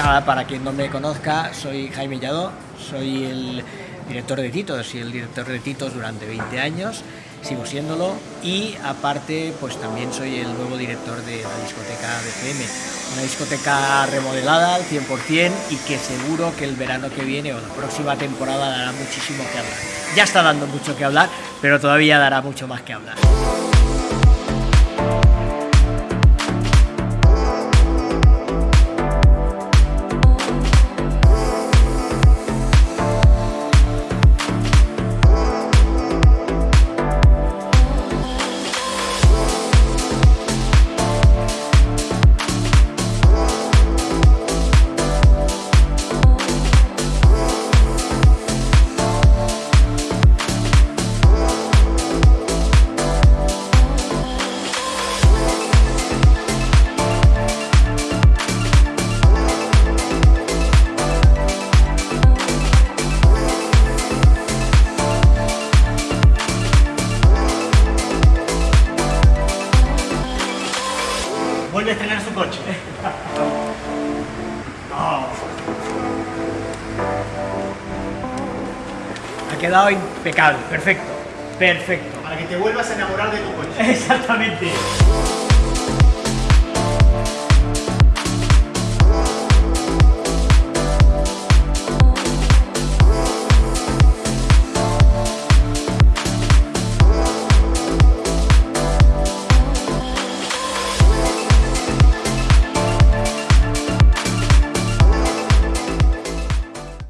para quien no me conozca, soy Jaime Lladó, soy el director de Titos y el director de Titos durante 20 años, sigo siéndolo y aparte pues también soy el nuevo director de la discoteca BCM, una discoteca remodelada al 100% y que seguro que el verano que viene o la próxima temporada dará muchísimo que hablar. Ya está dando mucho que hablar, pero todavía dará mucho más que hablar. Vuelve a estrenar su coche. Oh. Ha quedado impecable, perfecto, perfecto. Para que te vuelvas a enamorar de tu coche. Exactamente.